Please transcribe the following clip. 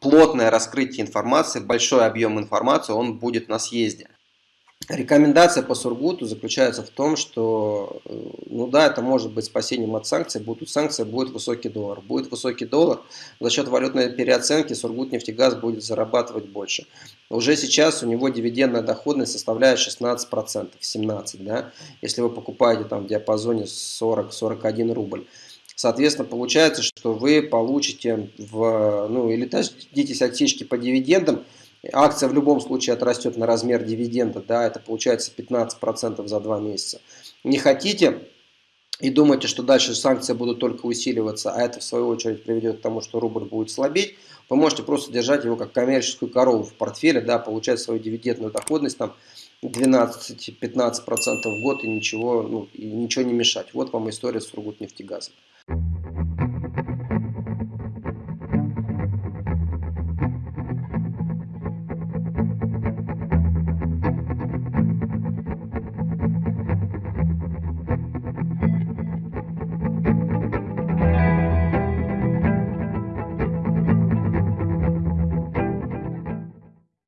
плотное раскрытие информации, большой объем информации, он будет на съезде. Рекомендация по Сургуту заключается в том, что, э, ну да, это может быть спасением от санкций, будут санкции, будет высокий доллар. Будет высокий доллар, за счет валютной переоценки Сургут нефтегаз будет зарабатывать больше. Уже сейчас у него дивидендная доходность составляет 16%, 17%, да, если вы покупаете там в диапазоне 40-41 рубль. Соответственно, получается, что вы получите в, ну, или дождитесь отсечки по дивидендам, акция в любом случае отрастет на размер дивиденда, да, это получается 15% за 2 месяца. Не хотите и думаете, что дальше санкции будут только усиливаться, а это в свою очередь приведет к тому, что рубль будет слабеть, вы можете просто держать его как коммерческую корову в портфеле, да, получать свою дивидендную доходность там 12-15% в год и ничего, ну, и ничего не мешать. Вот вам история с Сургутнефтегазом.